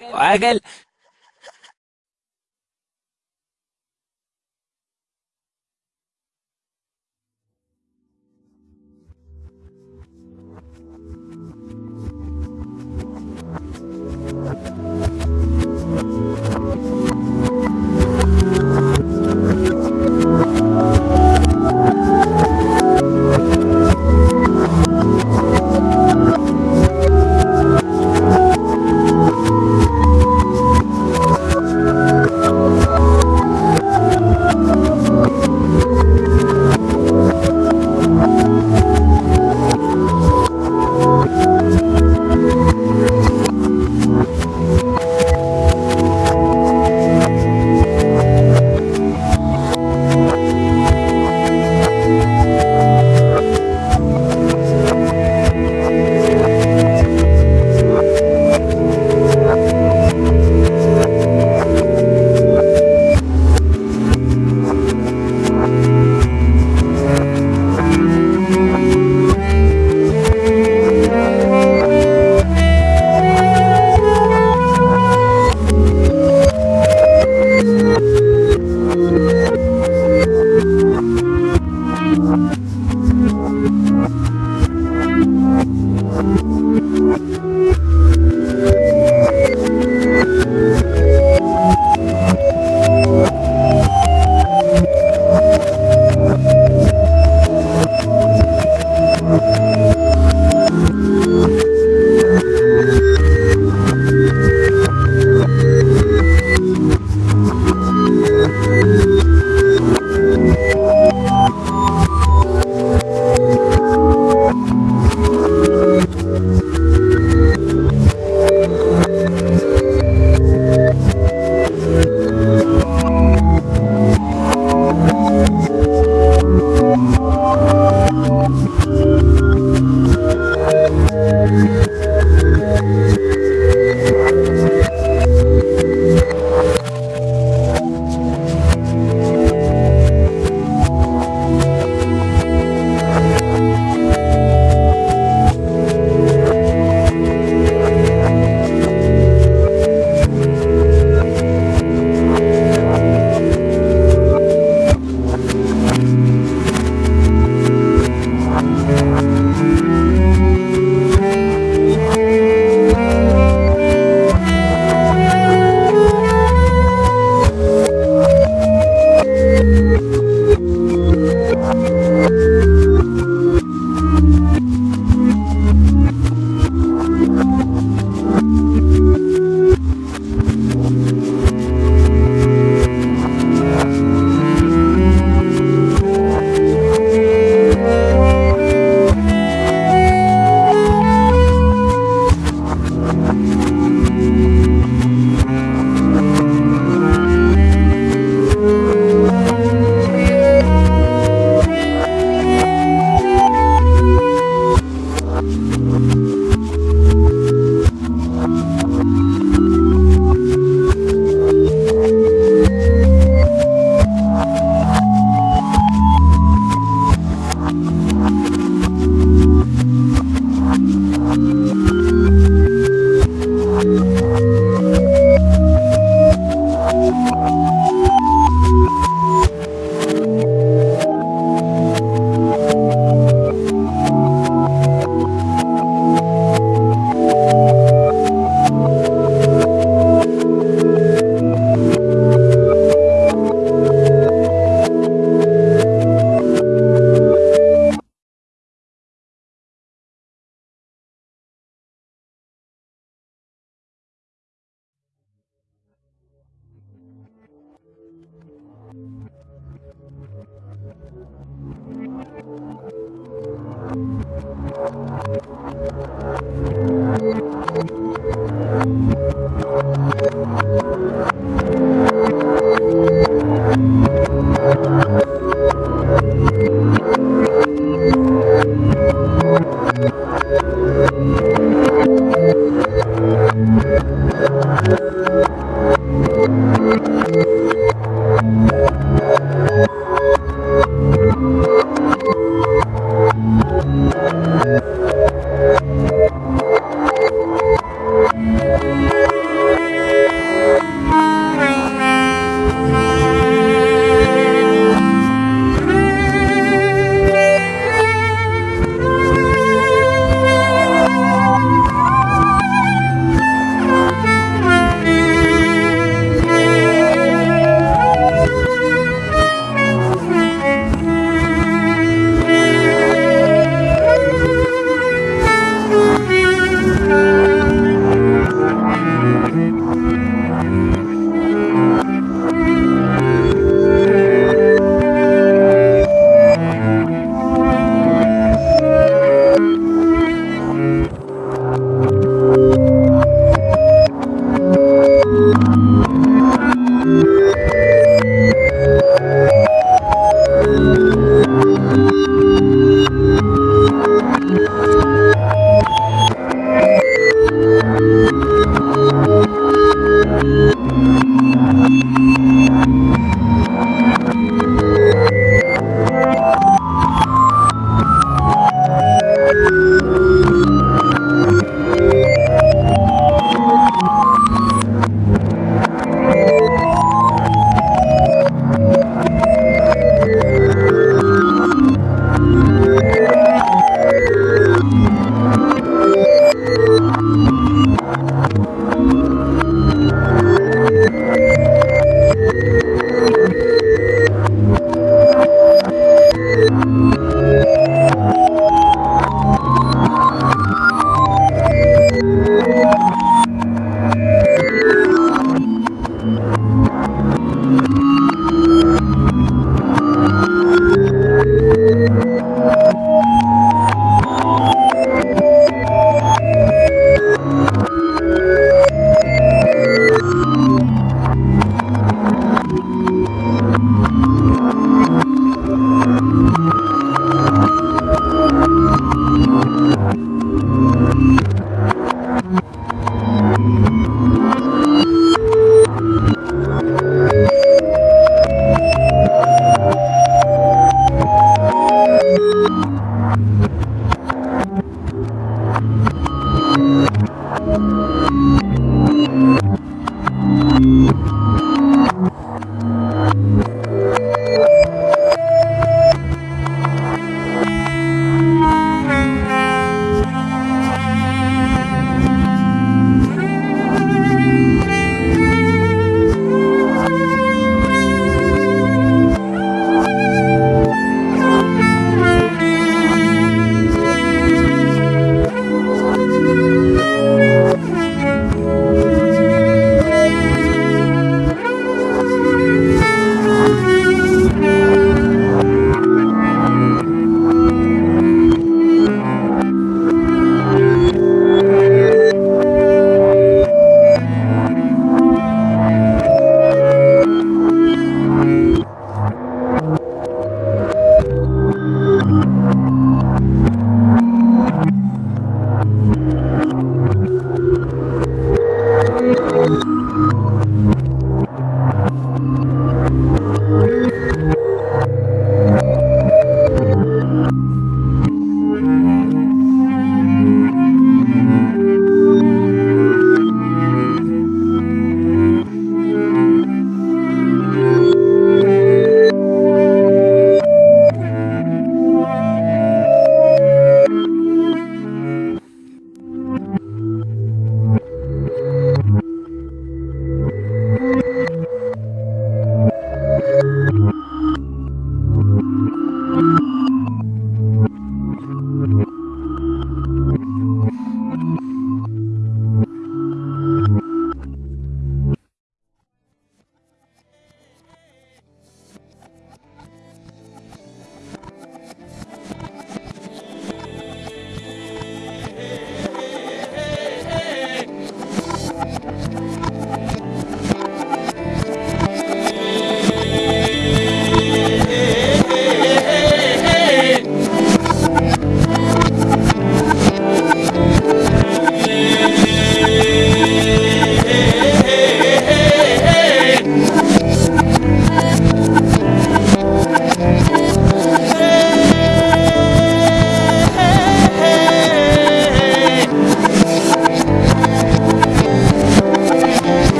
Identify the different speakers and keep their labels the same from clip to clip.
Speaker 1: عجل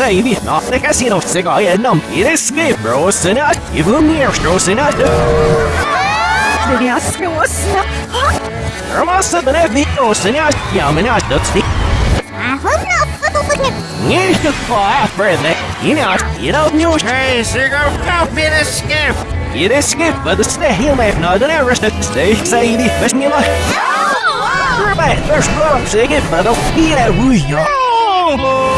Speaker 1: save you not the
Speaker 2: casino cigar and um it is skip
Speaker 1: bros and not even near shows and not Er was het Ik niet een en ja, ja, maar ja, dat
Speaker 3: is
Speaker 4: niet. Waarom nou?
Speaker 5: Niet gevaar, vrienden. ik nou, je dat nieuws. Hey, zeg ook, koop in een schip. Je is schip, maar de sneeuw heel. Steek, zei je niet, best niet lang. Erbij, is heb een dat hier en.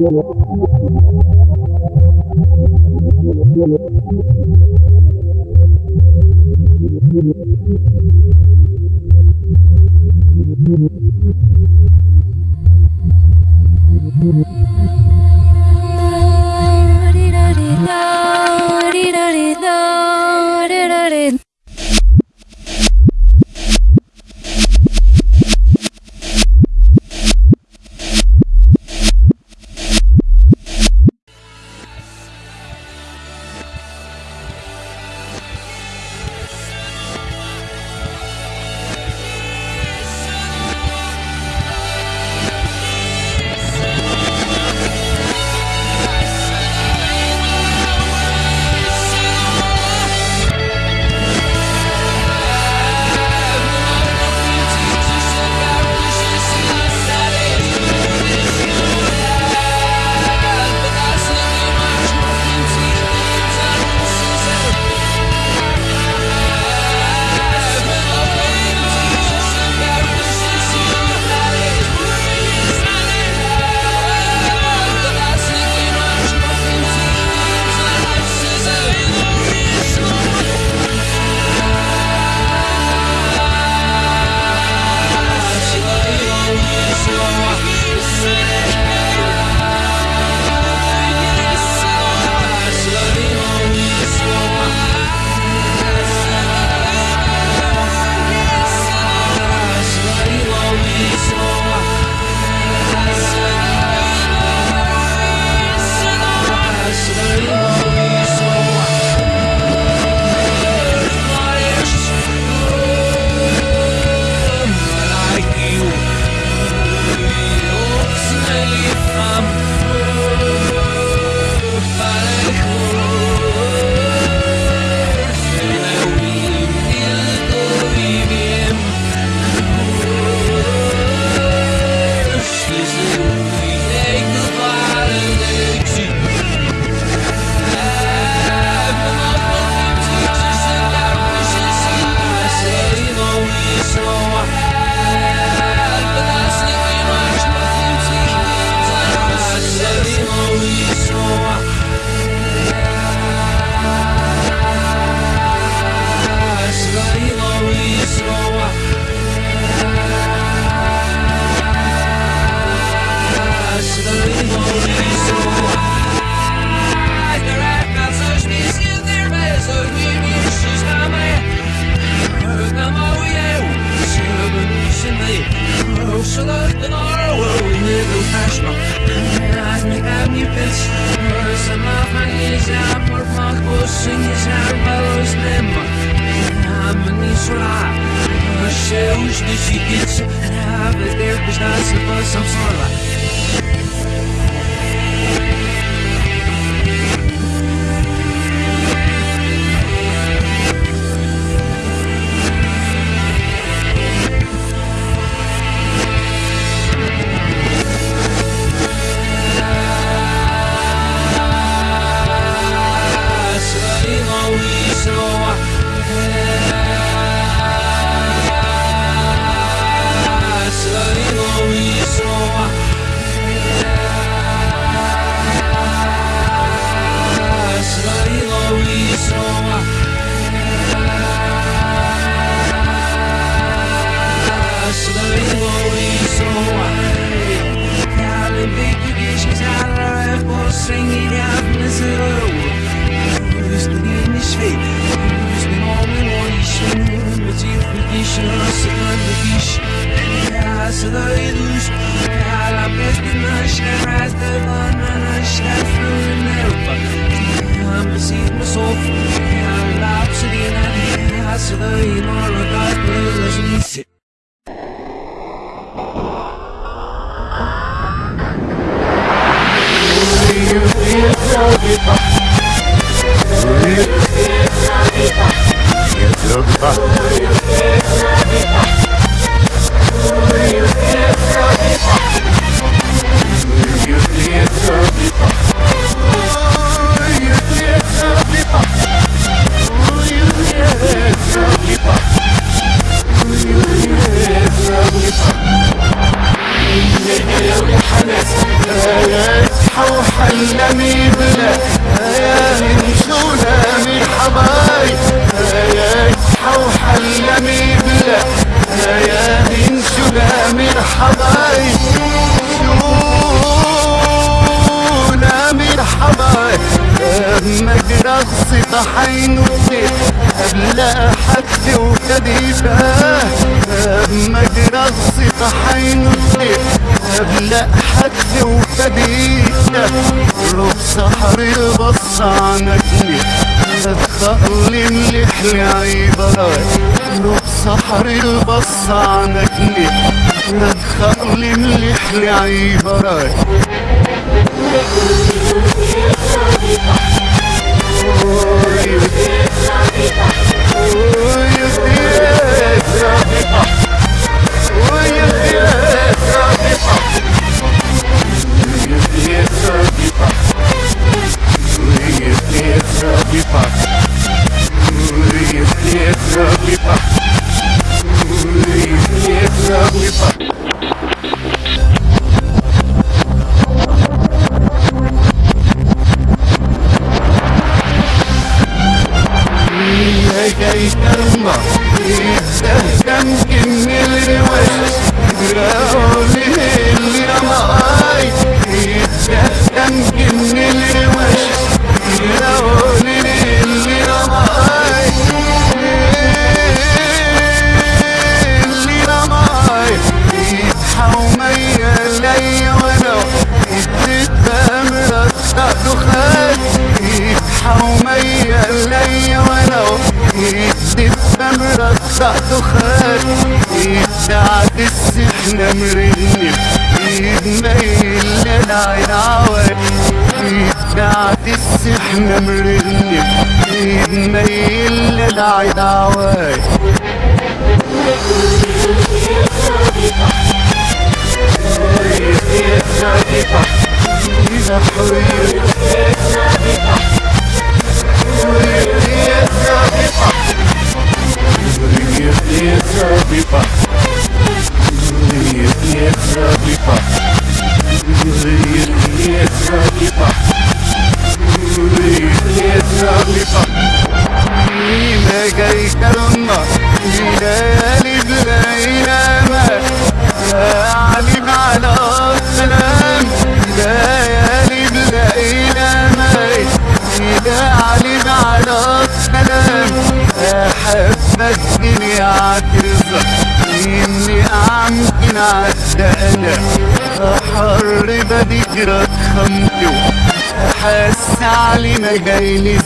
Speaker 5: You بحر بص عنتني تخلي مليح لعيبك روح صحر بص عنتني خلي تخلي لعيبك Yes, sir. Ветра пипа Ветра пипа Ветра пипа really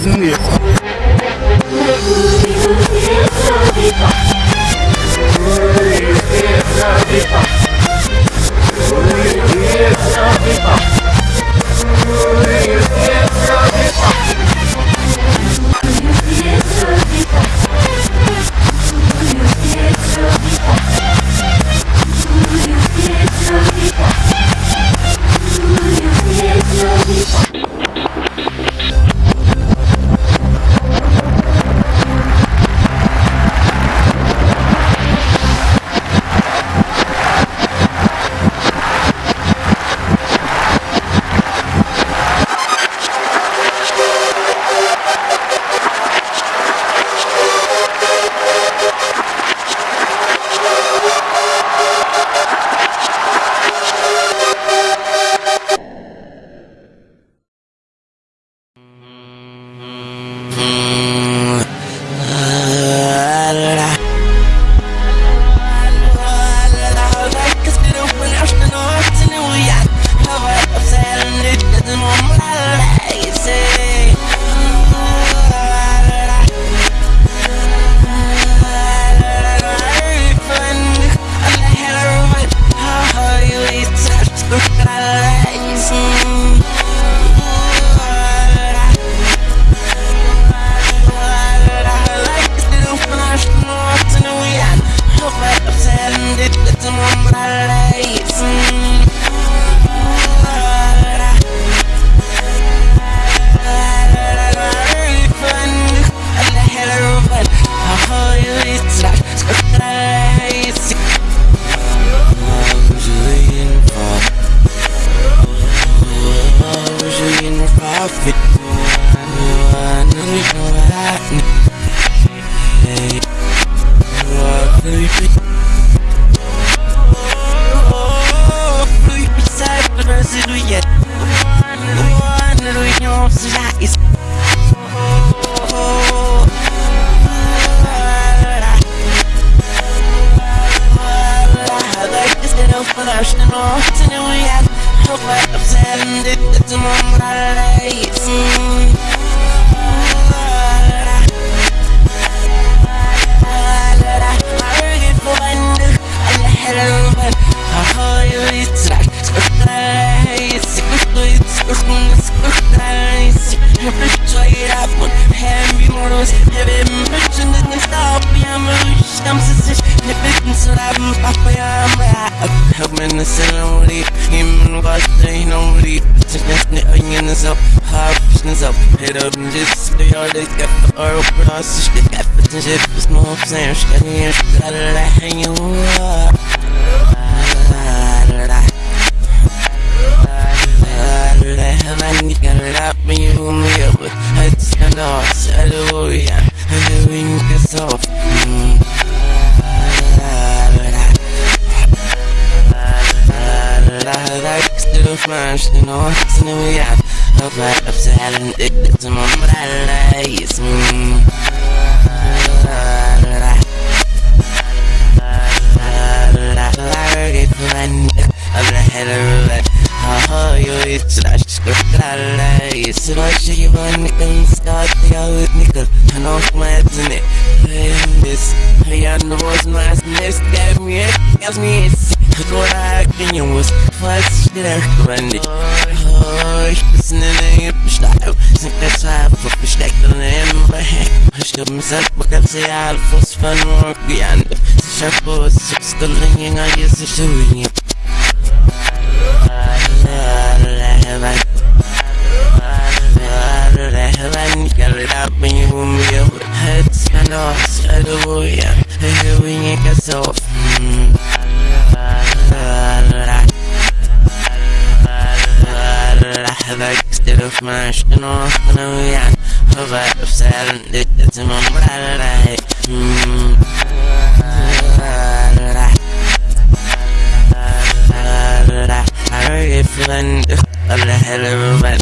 Speaker 5: happens and shit, just know
Speaker 6: I'm
Speaker 7: saying? Shit, yeah,
Speaker 8: shit,
Speaker 9: da da hang you up. Hallelujah, hallelujah, it's off. Mm. French, you know, it's new, yeah. Up, up, up, sad. Kan se alfos fan morgan Sharp og 6 kalingen av Jesus og ingen I'm the hell of a man.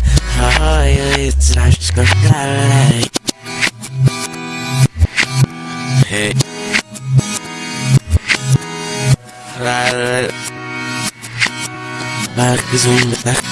Speaker 9: Oh, you eat trash, just go die. Hey. Mark is on the back.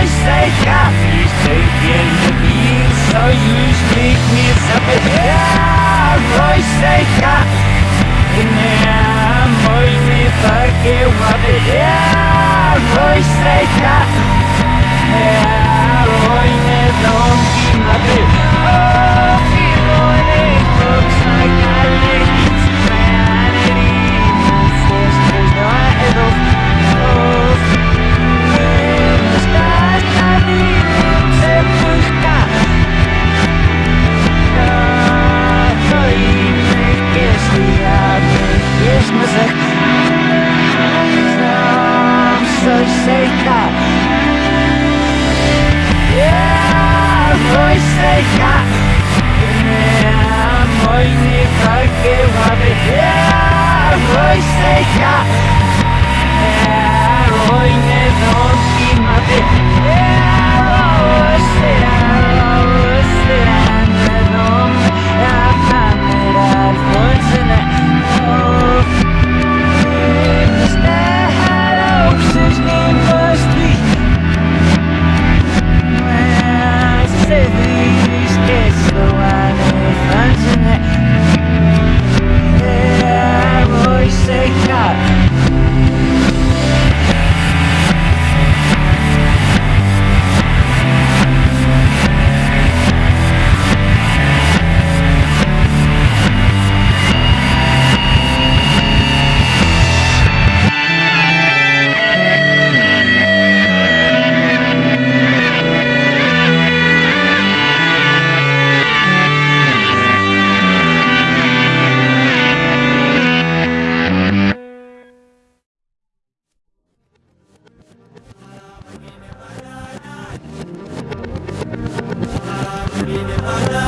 Speaker 9: always say half You say the end of the year So you usually clear something Yeah, I'm always fucking be music. I'm such shaker. Yeah, voice
Speaker 10: shaker. Yeah, moini koki wabi Yeah, voice shaker. Yeah, oine nonki mabi
Speaker 11: Yeah, voice take out Время она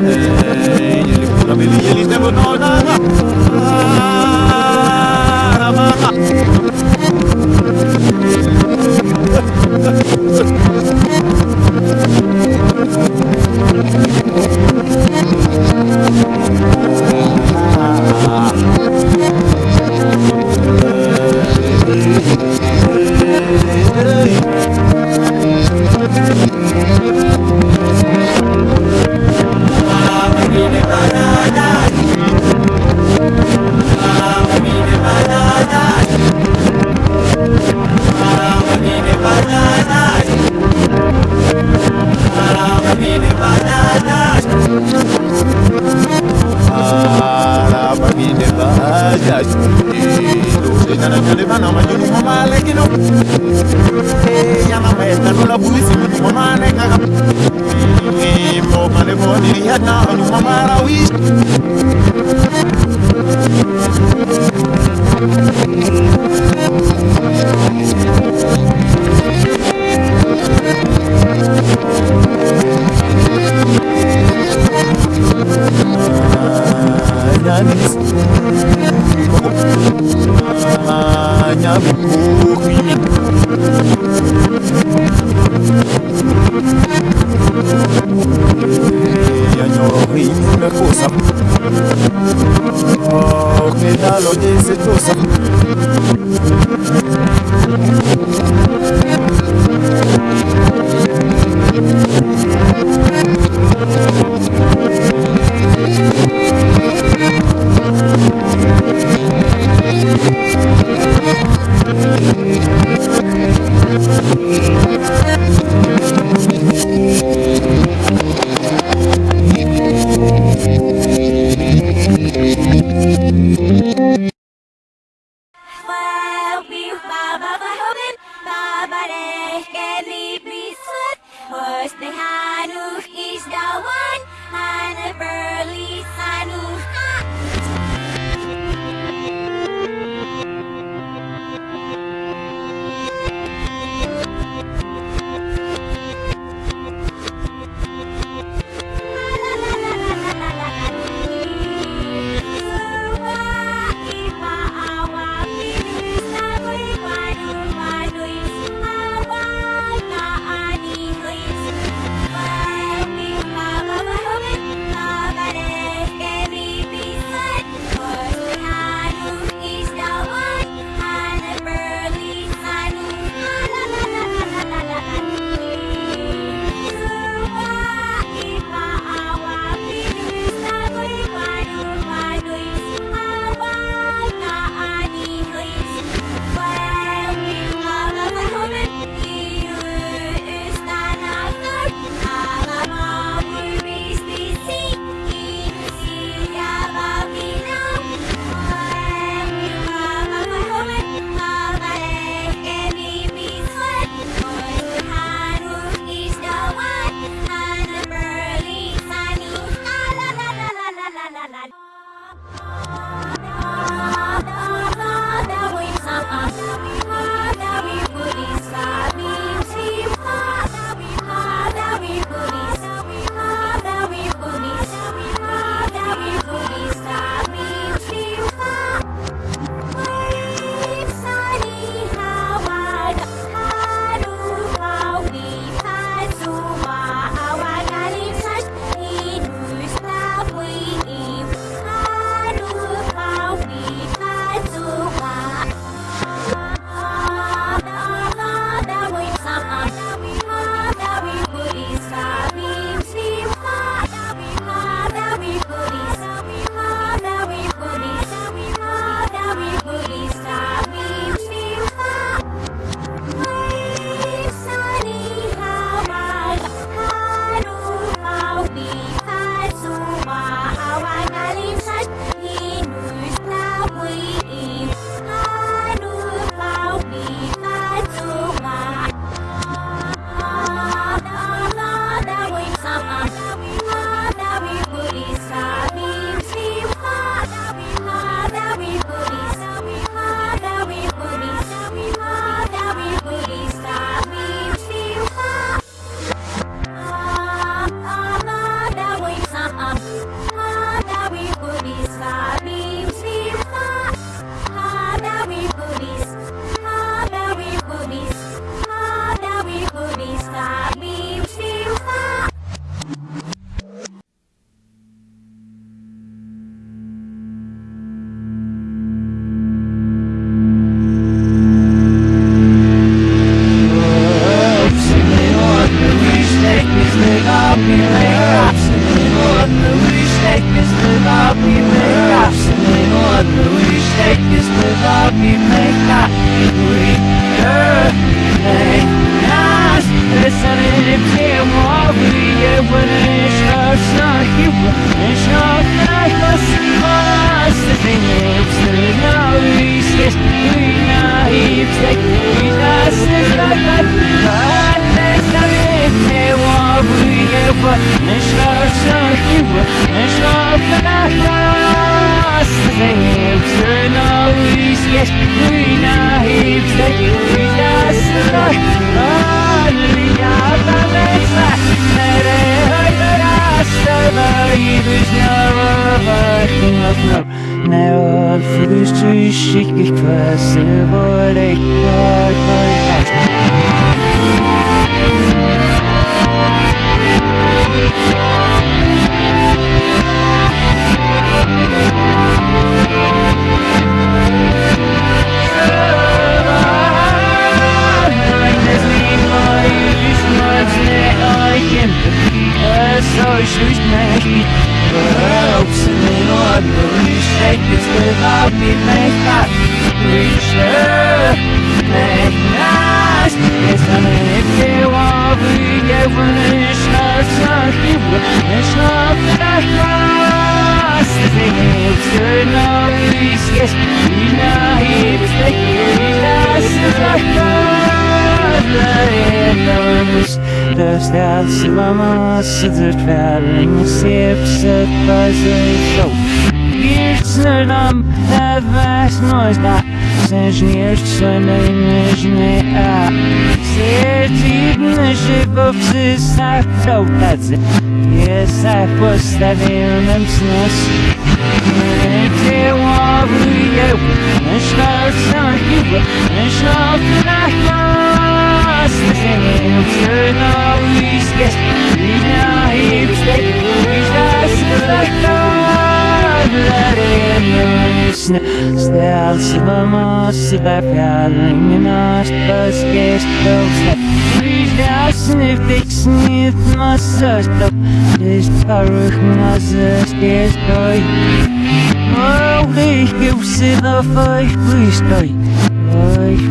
Speaker 11: Hey, you're yelik, yelik, yelik, yelik, yelik, yelik, blijf hangen naast pas kerstboom. Frida sniff ik snift mijn zuster. Oh, ik heb ze vijf puistoi. Vijf.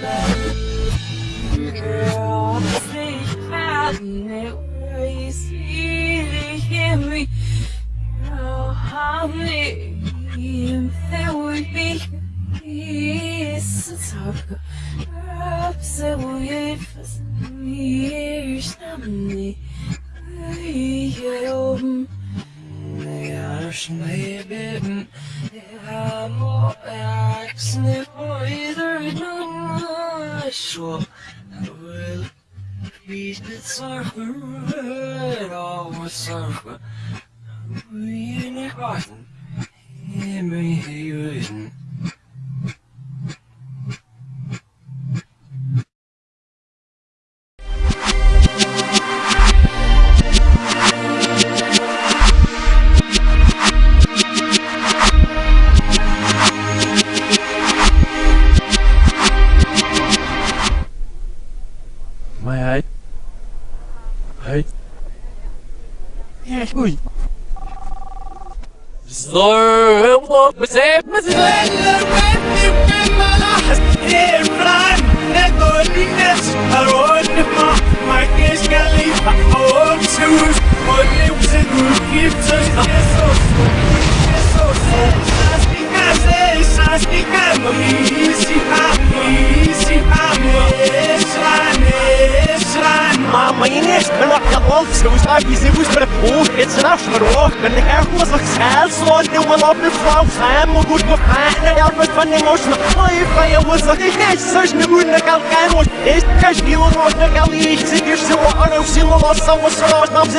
Speaker 11: 嗯。Você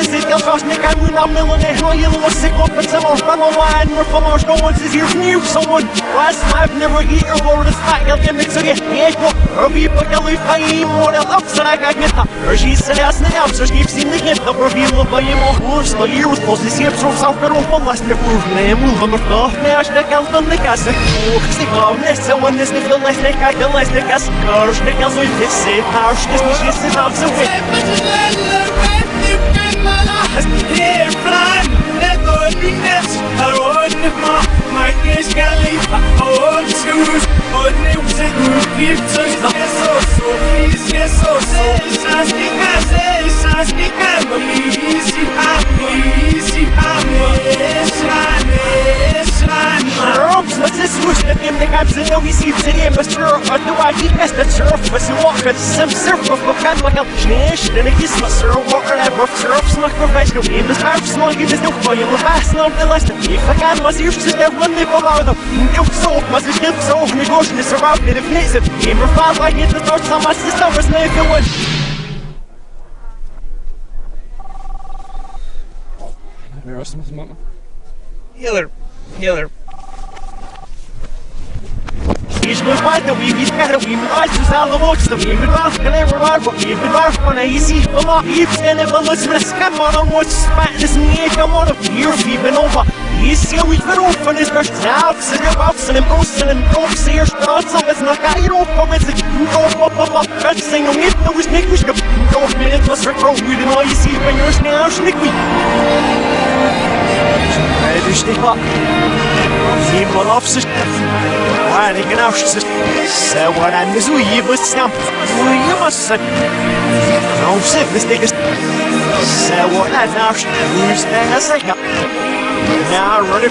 Speaker 11: zit, als was niet, en we nam millen, en hoe je was sick was van online, maar van ons, no one is here new, someone, last I've never eaten, or the spike, I'll get mixed again, yeah, go, be, but I'll leave, I eat I'll upside, I get that, or she's an ass, and I'm so she keeps in the hip, the perfume of my emotions, the year was to see it from South Peru, from last year, name, move the floor, now, she can't stand the gas, oh, stick on this, so when this, the last, I the the so she just, she's sit out, so wait. What's this swoosh that them the guys in the we see today but sure I do I keep as the surf but you walk at some surf of the kind like a schneesh and a kiss my sir water and rough surf smack for best no in the surf small give us no fire the fast no the last if I can was here to there when they fall out of no so was it hip so me gosh this around it if it's a game of five I get the thoughts on my sister was like it was Healer, healer. Ești mai poate, we be better, we be nice to sell the books, the we be rough, and they were hard, but we be rough, when I see them off, you can never listen to scam on them, what's spat, this me, come on, a fear, we've over. You see, we been open, it's first now, so you're bouncing and boosting and broke, see your thoughts, so it's not got your open, it's a go up, up, up, that's saying, no, it was Nick, we should go, minute, was her throat, we didn't know you see, when you're now, snick, we. dus niet wat. Zie maar af ze. Waar ik nou ze. Ze worden de zo hier was snap. Hoe je was het. Nou ze is dik is. Ze worden nou ze. Hoe is het zeggen? Nou, run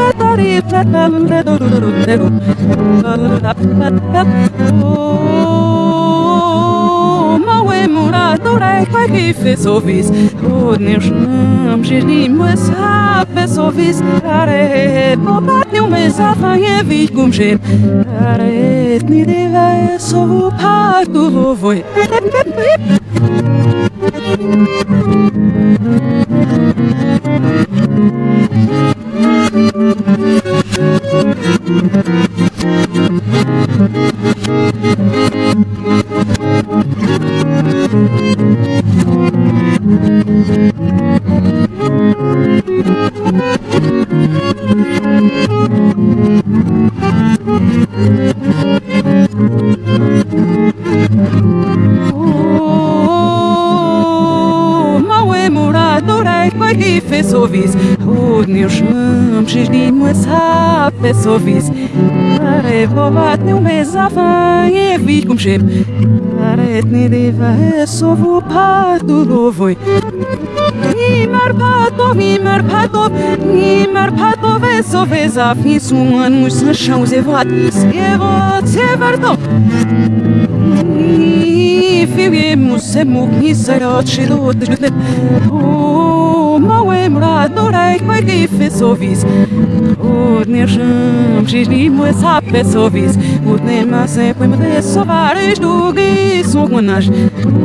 Speaker 11: if
Speaker 12: partu lovoj Małe pato veso vesa fisuan mus chão zevat, zevat, zevarto. Fiuemos mradorai kwai gife sovis. Od nirsham shishni mu sape sovis. Od ne mase poi mde sovarish dugi sugnash.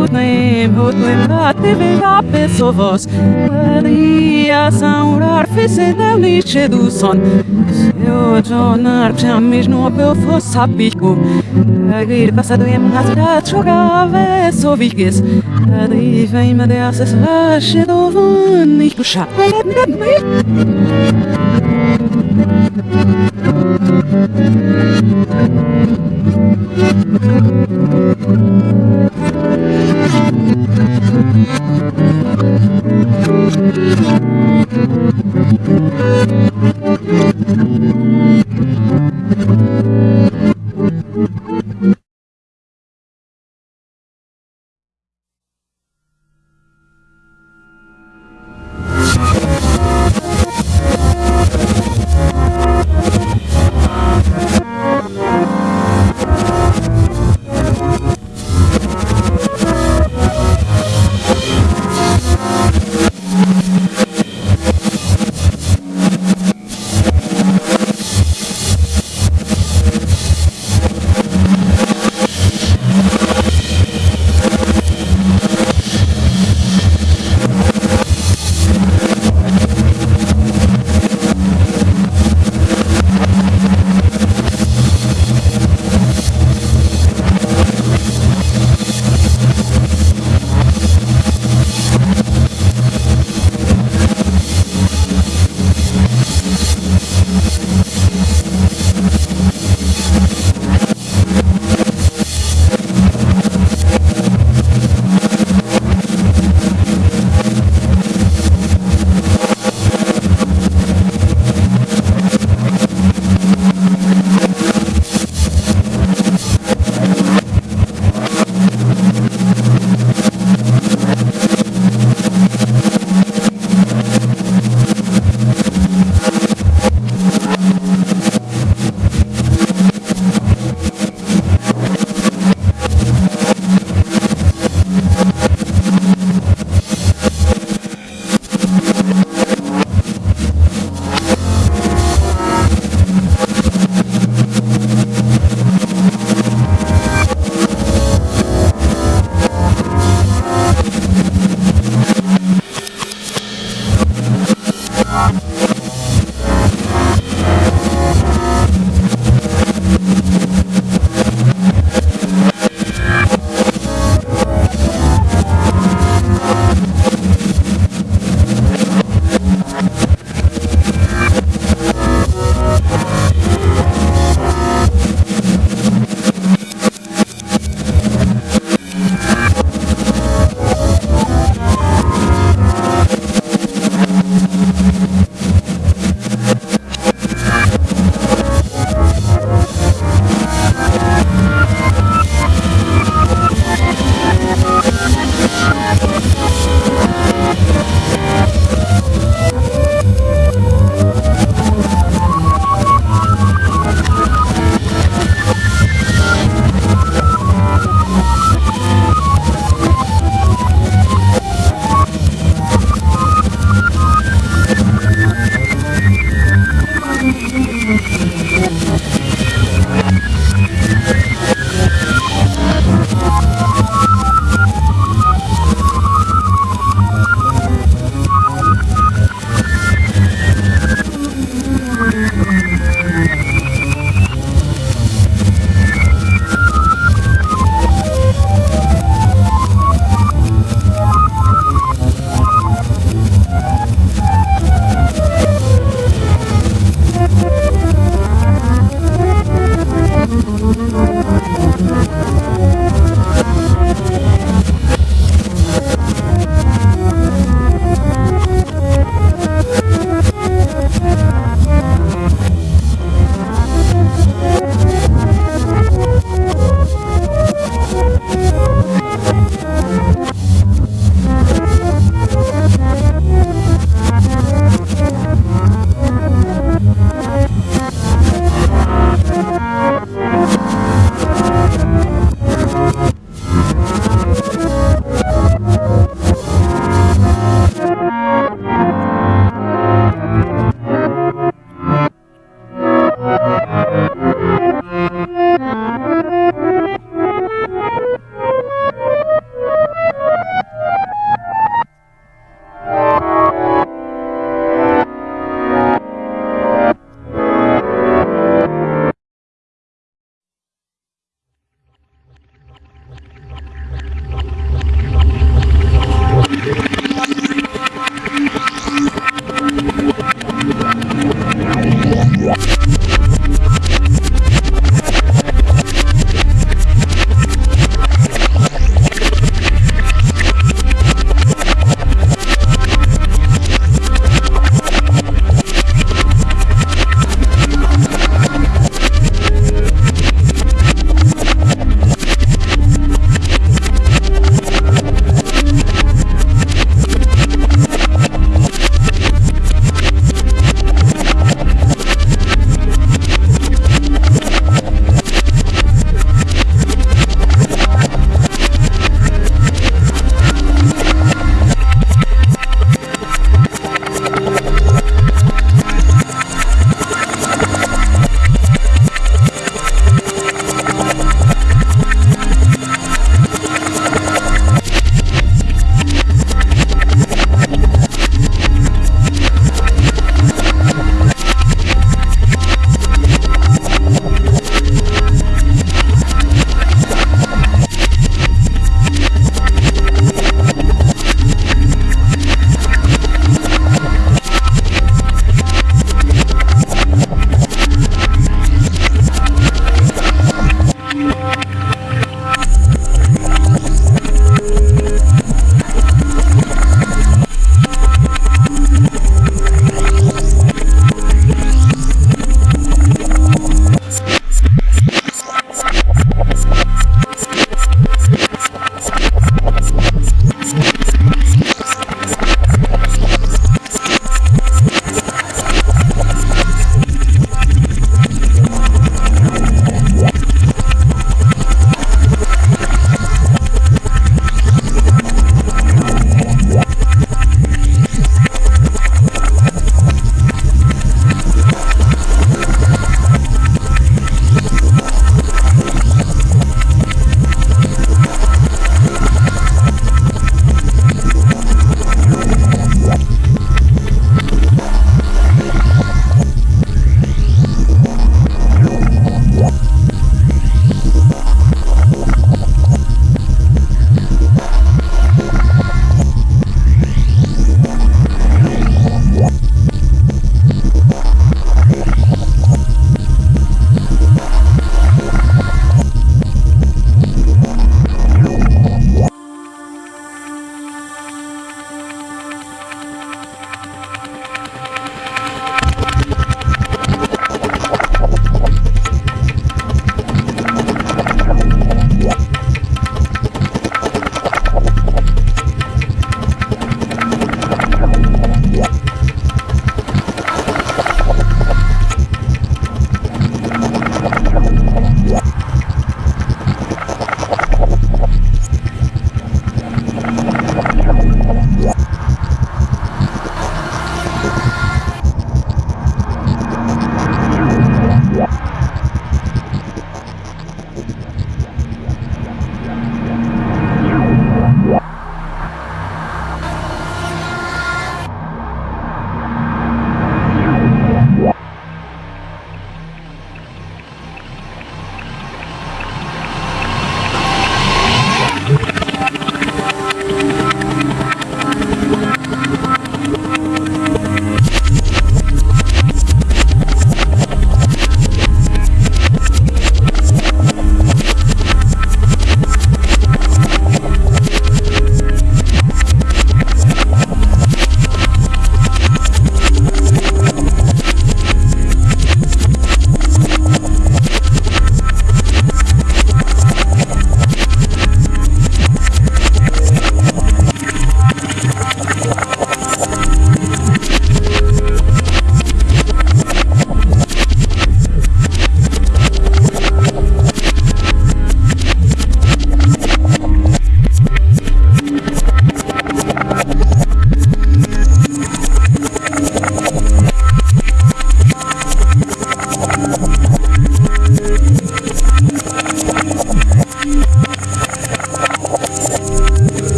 Speaker 12: Od ne od ne mate verape sovos. Maria saurar fese devnice du son. Eu jonar chamish no pe fos sapiku. Agir pasado em nasrat jogava soviges i deas es rasche do van ich
Speaker 11: beschab. Thank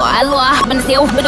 Speaker 11: Loa loa Mình siêu Mình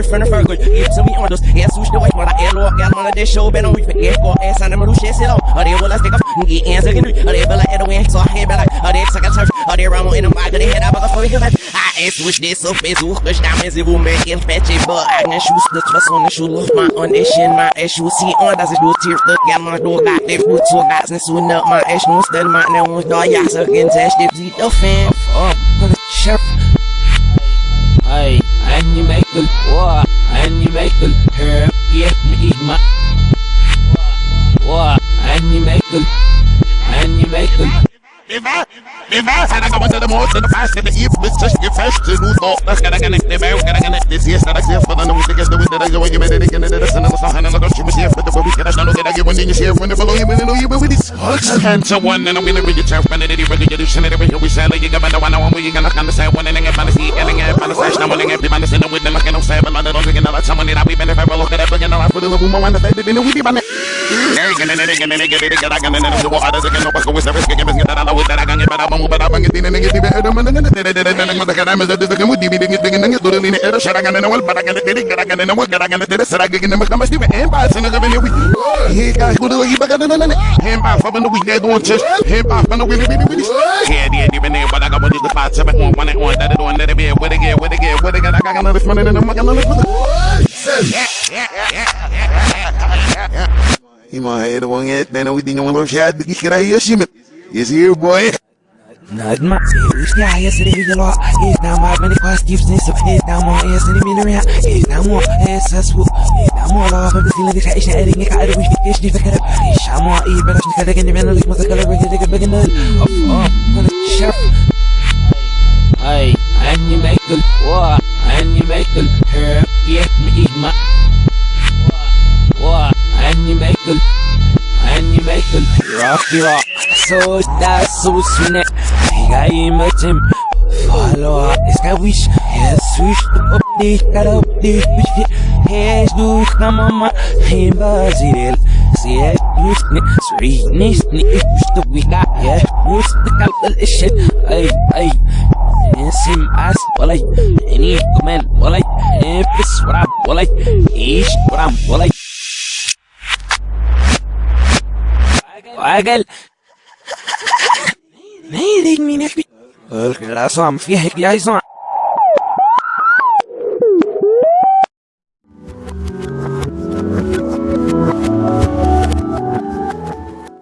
Speaker 11: ear from good if so we on those yes switch the way when I air lock gal man this show been on we forget go ass on the middle shit sit on are they will I stick up? Mm, Get hands again are they at the wind so I hear bella are they suck at church are they ramo in the bag they head up for him I ass switch this up is who push is it will make it fetch it. But I can shoes the trust on the shoe. Look my on this shit my ass shoe see on das ist nur tears the gal man do got they foot so guys and soon up. My ass no stand my now on da ja so again test it the fan. Up sheriff
Speaker 10: get me my
Speaker 13: Viva! Viva! Sana ka wanda da most in the fast in the eve with such your fast to lose all that's gonna connect the bell gonna connect this yes that I see for the no to get the that you when you made it and the sun and the sun and the you was here for the week and I know that I get when you share when the follow you when you know you with this and so one and I'm gonna read your chair when it really get you send it every we say like you got the one I want we gonna understand when and get fantasy and get fantasy now when get people understand with them like no seven the don't get another someone that we been if I look at that again I for the woman that they been we be by me There again and again and again and again and again and what others again no pass with the risk again get that I know that I can get better but I'm going to get in and man and thing and gan and all but I can get it get again and again and still and pass and again we he guys go to the back and then him off up in the week they don't just him off and the willy willy willy yeah yeah even there but I got the spot seven one one one that don't that be with again with again with again I got another money and I'm gonna look for the Ima head one yet, then we didn't want to share the kid I hear shim. Yes, here, boy.
Speaker 11: Nadma, serious, yeah, yes, it is a lot. It's now my many questions, it's now more, yes, and the minute, it's now more, yes, that's what, it's now more love of the feeling that I should edit, I wish we fish, if I could, it's now more, even better, because I can depend on the most color, we can big enough. Oh, oh, chef.
Speaker 10: hey, and you make the what? And you make the herb get me eat my what? And you make the and you make the rocky rock so that's so sweet. جاي متم فالو اسكويش يسويش ابدي كربدي بشتي هيش دوش كماما هين بازيل سيش دوشني سعيني سني اشتو بيكا يش دوش تكالب الاشت اي اي نسم اس ولي اني كمان ولي نفس وراب ولي إيش ورام ولي عقل ما يريد من يحبي الكلاسة